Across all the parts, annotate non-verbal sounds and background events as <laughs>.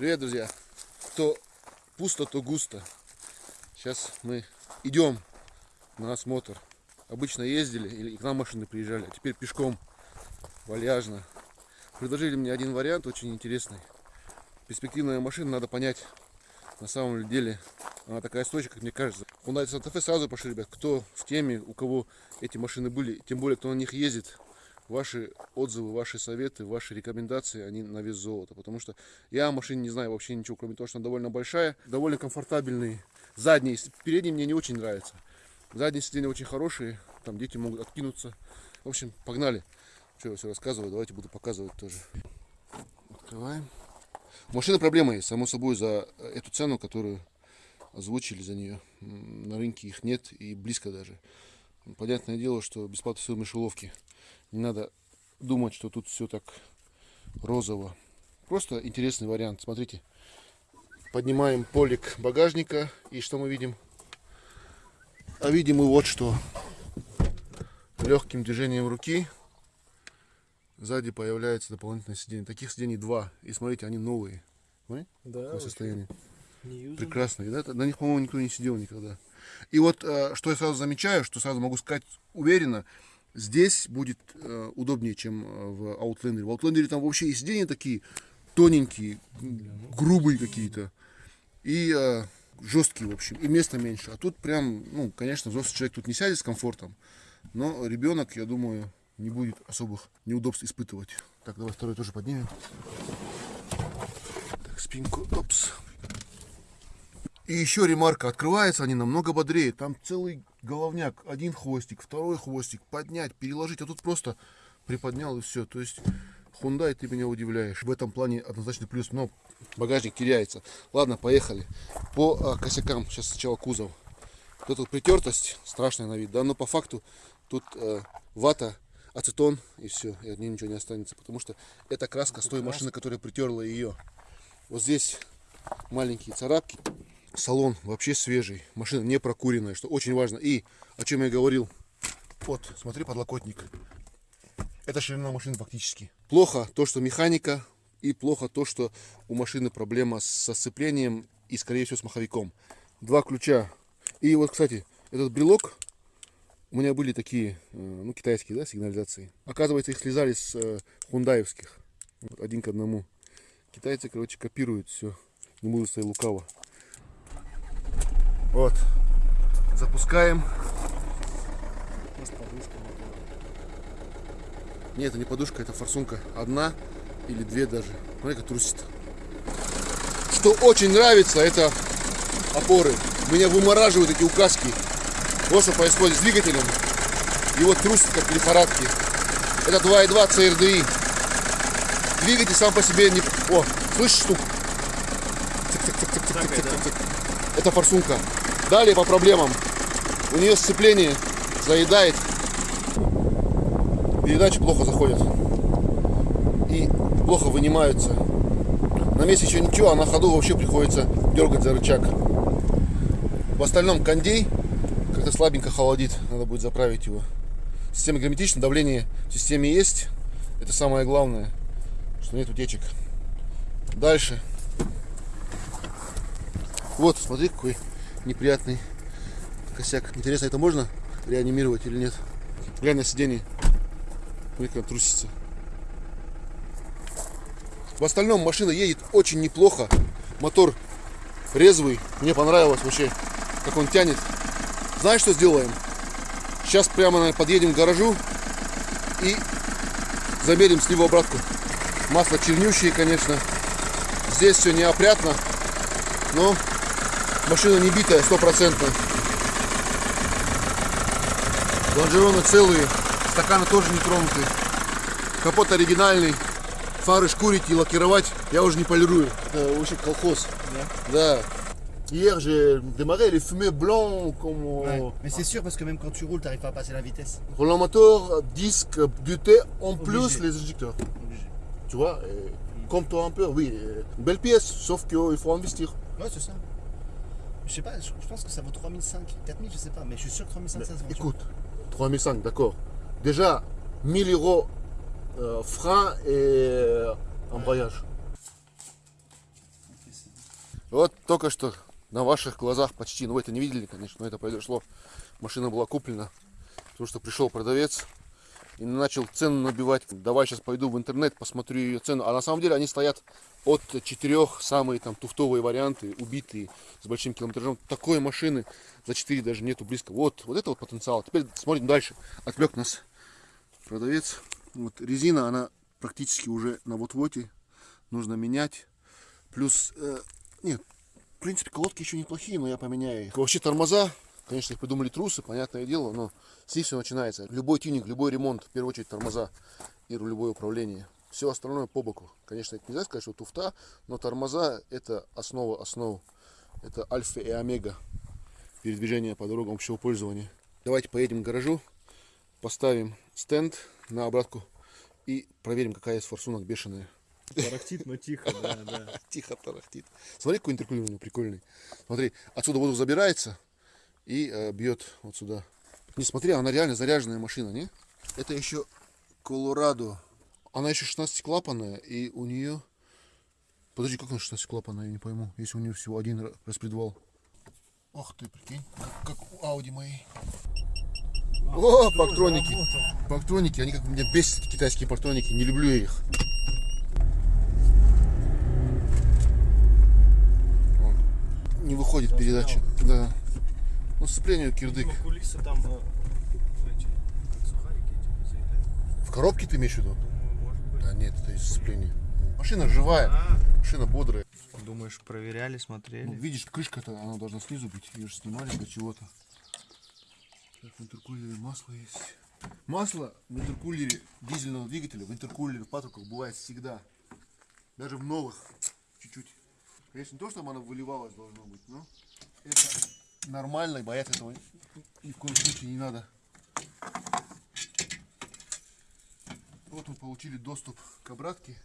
Привет, друзья! То пусто, то густо. Сейчас мы идем на осмотр. Обычно ездили или к нам машины приезжали, а теперь пешком, вальяжно. Предложили мне один вариант очень интересный. Перспективная машина, надо понять, на самом деле, она такая стойчивая, как мне кажется. Hyundai Santa Fe сразу пошли, ребят, кто в теме, у кого эти машины были, тем более, кто на них ездит, ваши отзывы, ваши советы, ваши рекомендации, они на вес золота. Потому что я о машине не знаю вообще ничего, кроме того, что она довольно большая, довольно комфортабельный. Задний, передний мне не очень нравится. Задние сиденья очень хорошие, там дети могут откинуться. В общем, погнали. Что я все рассказываю, давайте буду показывать тоже. Открываем. У машины проблема есть, само собой, за эту цену, которую озвучили за нее. На рынке их нет и близко даже. Понятное дело, что бесплатно все мышеловки. Не надо думать, что тут все так розово. Просто интересный вариант. Смотрите. Поднимаем полик багажника. И что мы видим? А видим мы вот что. Легким движением руки сзади появляется дополнительное сиденье. Таких сидений два. И смотрите, они новые. Понимаете? Да, На состоянии. И да, на них, по-моему, никто не сидел никогда. И вот, э, что я сразу замечаю, что сразу могу сказать уверенно, здесь будет э, удобнее, чем э, в Outlander. В Outlander там вообще и сиденья такие тоненькие, грубые какие-то. И э, жесткие, в общем, и места меньше. А тут прям, ну, конечно, взрослый человек тут не сядет с комфортом, но ребенок, я думаю, не будет особых неудобств испытывать. Так, давай второй тоже поднимем. Так, спинку, опс. И еще ремарка, открывается они намного бодрее. Там целый головняк, один хвостик, второй хвостик, поднять, переложить. А тут просто приподнял и все. То есть Hyundai ты меня удивляешь. В этом плане однозначно плюс, но багажник теряется. Ладно, поехали. По а, косякам, сейчас сначала кузов. Вот эта притертость страшная на вид, да, но по факту тут э, вата, ацетон и все, и от нее ничего не останется, потому что это краска с той машины, которая притерла ее. Вот здесь маленькие царапки. Салон вообще свежий, машина не прокуренная, что очень важно. И о чем я говорил, вот, смотри, подлокотник. Это ширина машины фактически. Плохо то, что механика, и плохо то, что у машины проблема со сцеплением и, скорее всего, с маховиком. Два ключа. И вот, кстати, этот брелок, у меня были такие, э, ну, китайские, да, сигнализации. Оказывается, их слезали с э, хундаевских. Вот, один к одному. Китайцы, короче, копируют все. Не буду стоять лукаво. Вот. Запускаем. Нет, это не подушка, это форсунка. Одна или две даже. Смотри, как трусит. Что очень нравится, это опоры. Меня вымораживают эти указки. Вот что происходит с двигателем. Его трусит как в лихорадке. Это 2.2 CRDI. Двигатель сам по себе не... О, слышишь? Цик-цик-цик-цик-цик-цик-цик. Это форсунка. Далее по проблемам. У нее сцепление заедает. Передачи плохо заходят. И плохо вынимаются. На месте еще ничего, а на ходу вообще приходится дергать за рычаг. В остальном кондей как-то слабенько холодит. Надо будет заправить его. Система герметична, давление в системе есть. Это самое главное, что нет утечек. Дальше. Вот, смотри, какой неприятный косяк. Интересно, это можно реанимировать или нет? Глянь на сиденье. Смотри, трусится. В остальном машина едет очень неплохо. Мотор резвый. Мне понравилось вообще, как он тянет. Знаешь, что сделаем? Сейчас прямо наверное, подъедем к гаражу и замерим сливу обратку. Масло чернющее, конечно. Здесь все неопрятно, но машина не битая, стопроцентно. Лонжероны целые, стаканы тоже не тронуты. Капот оригинальный. Фары шкурить и лакировать я уже не полирую. Это вообще колхоз. Да. Hier, j'ai démarré les fumées blancs comme Ouais. Mais c'est sûr parce que même quand tu roules, t'arrives pas à passer la vitesse. Roulant moteur, disque, buté, en plus Obligé. les injecteurs. Obligé. Tu vois, et comme toi un peu, oui. euh, Belle pièce, sauf qu'il faut investir. Ouais, c'est ça. Je sais pas, je, je pense que ça vaut 3005, 4000, je sais pas, mais je suis sûr que 3500 ça se vend. Écoute, 3005, d'accord. Déjà, 1000 euros euh, frein et euh, embrayage. Вот только что на ваших глазах почти, ну вы это не видели, конечно, но это произошло. Машина была куплена, потому что пришел продавец и начал цену набивать. Давай сейчас пойду в интернет, посмотрю ее цену. А на самом деле они стоят от четырех, самые там туфтовые варианты, убитые, с большим километражом. Такой машины за 4 даже нету близко. Вот, вот это вот потенциал. Теперь смотрим дальше. Отвлек нас продавец. Вот резина, она практически уже на вот-воте. Нужно менять. Плюс, э, нет, в принципе, колодки еще неплохие, но я поменяю их. Вообще тормоза, конечно, их придумали трусы, понятное дело, но них все начинается. Любой тюнинг, любой ремонт, в первую очередь тормоза и рулевое управление. Все остальное по боку. Конечно, это нельзя сказать, что туфта, но тормоза это основа основ. Это альфа и омега передвижения по дорогам общего пользования. Давайте поедем к гаражу, поставим стенд на обратку и проверим, какая есть форсунок бешеная. Тарахтит, но тихо, да, да. <laughs> Тихо тарахтит. Смотри, какой интеркулер у него прикольный. Смотри, отсюда воздух забирается и э, бьет вот сюда. Не смотри, она реально заряженная машина, не? Это еще Колорадо. Она еще 16 клапанная, и у нее... Подожди, как она 16 клапанная, я не пойму. Если у нее всего один ра- распредвал. Ох ты, прикинь, как, как у Ауди моей. О, пактроники. Пактроники, они как меня бесят, китайские пактроники. Не люблю я их. Не выходит передача. Да. Ну, сцепление кирдык. Ну, кулисы там э, эти, как сухарики эти заедают. В коробке ты имеешь в виду? Думаю, может быть. Да нет, это из сцепления. Машина живая, А, машина бодрая. думаешь, проверяли, Ну, смотрели? видишь, крышка-то, она должна снизу быть. Ее же снимали для чего-то. Так, в интеркулере масло есть. Масло в интеркулере дизельного двигателя, в интеркулере в патруках бывает всегда. Даже в новых. Чуть-чуть. Конечно, не то, чтобы оно выливалось должно быть, но это нормально, и бояться этого ни в коем случае не надо. Вот мы получили доступ к обратке.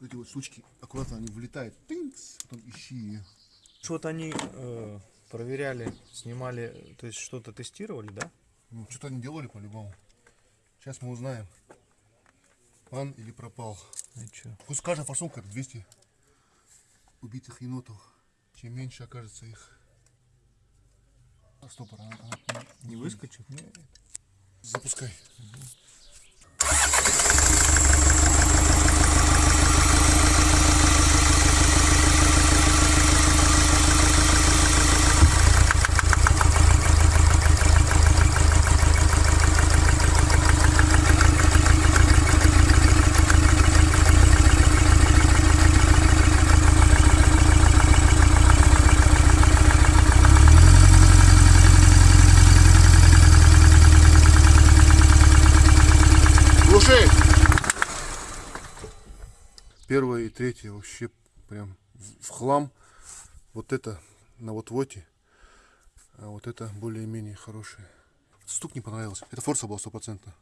Вот эти вот штучки, аккуратно они влетают. Тынкс, потом ищи ее. Вот они э, проверяли, снимали, то есть что-то тестировали, да? Ну, что-то они делали по-любому. Сейчас мы узнаем, пан или пропал. И чё? Пусть каждая форсунка это 200 убитых енотов. Чем меньше окажется их. А, стопор, она, она не, Не выскочит? Нет. Запускай. Глуши! Первое и третье вообще прям в хлам. Вот это на вот воте. А вот это более-менее хорошее. Стук не понравился. Это форса была стопроцентно.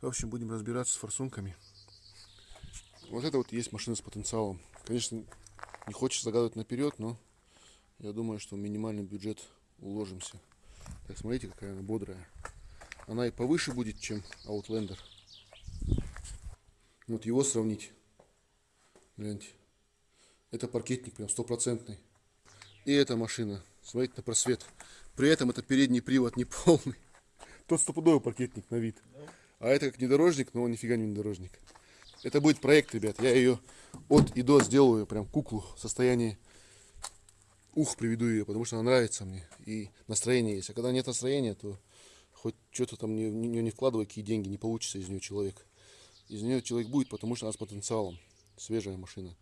В общем, будем разбираться с форсунками. Вот это вот есть машина с потенциалом. Конечно, не хочется загадывать наперед, но я думаю, что в минимальный бюджет уложимся. Так, смотрите, какая она бодрая. Она и повыше будет, чем Outlander. Вот его сравнить. Гляньте. Это паркетник прям стопроцентный. И эта машина. Смотрите на просвет. При этом это передний привод не полный. <laughs> Тот стопудовый паркетник на вид. А это как внедорожник, но он нифига не внедорожник. Это будет проект, ребят. Я ее от и до сделаю прям куклу в состоянии ух приведу ее, потому что она нравится мне. И настроение есть. А когда нет настроения, то хоть что-то там не, не, не вкладывай, какие деньги, не получится из нее человек. Из нее человек будет, потому что она с потенциалом. Свежая машина.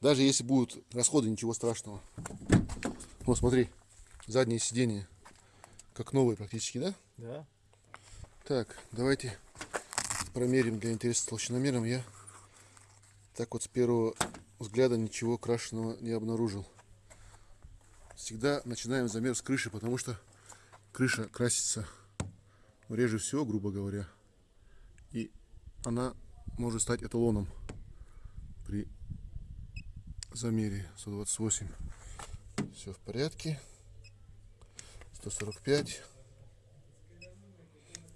Даже если будут расходы, ничего страшного. Вот смотри, заднее сиденье. Как новые практически, да? Да. Так, давайте промерим для интереса толщиномером. Я так вот с первого взгляда ничего крашеного не обнаружил. Всегда начинаем замер с крыши, потому что крыша красится реже всего, грубо говоря. И она может стать эталоном замере 128. Все в порядке. 145.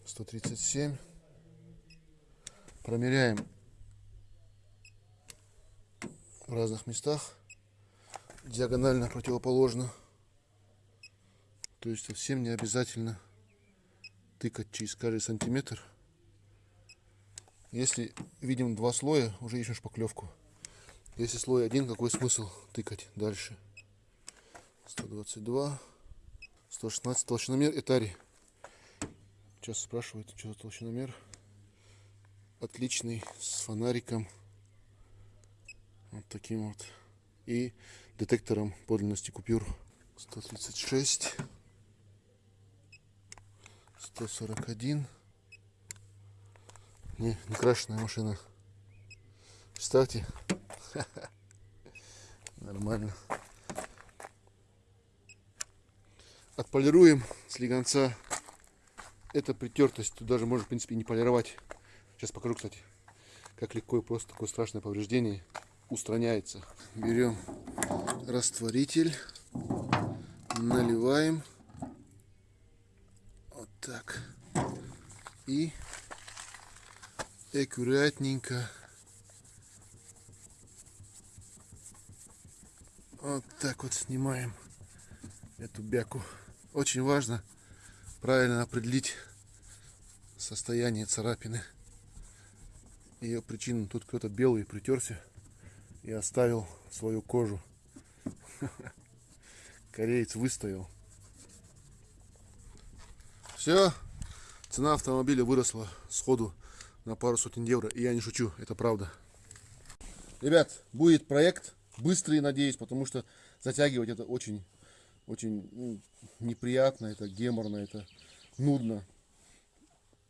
137. Промеряем в разных местах. диагонально противоположно. То есть совсем не обязательно тыкать через каждый сантиметр. Если видим два слоя, уже ищем шпаклевку. Если слой один, какой смысл тыкать дальше? 122, 116 толщиномер Этари. Сейчас спрашивают, что за толщиномер. Отличный, с фонариком. Вот таким вот. И детектором подлинности купюр. 136. 141. Не, не крашеная машина. Кстати. <laughs> Нормально. Отполируем слегонца. Это притертость. Тут даже можно, в принципе, не полировать. Сейчас покажу, кстати, как легко и просто такое страшное повреждение устраняется. Берем растворитель, наливаем. Вот так. И аккуратненько вот так вот снимаем эту бяку. Очень важно правильно определить состояние царапины. Ее причину тут кто-то белый притерся и оставил свою кожу. <laughs> Кореец выстоял. Все, цена автомобиля выросла сходу на пару сотен евро. И я не шучу, это правда. Ребят, будет проект быстрый, надеюсь, потому что затягивать это очень очень ну, неприятно, это геморно, это нудно.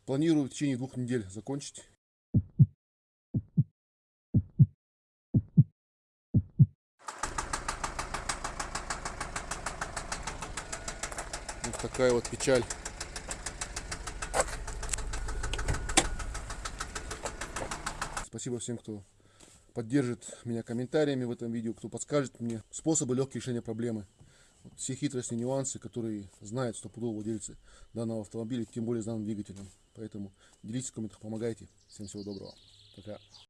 Планирую в течение двух недель закончить. Вот такая вот печаль. Спасибо всем, кто поддержит меня комментариями в этом видео, кто подскажет мне способы легкого решения проблемы все хитрости, нюансы, которые знают стопудово владельцы данного автомобиля, тем более с данным двигателем. Поэтому делитесь в комментах, помогайте. Всем всего доброго. Пока.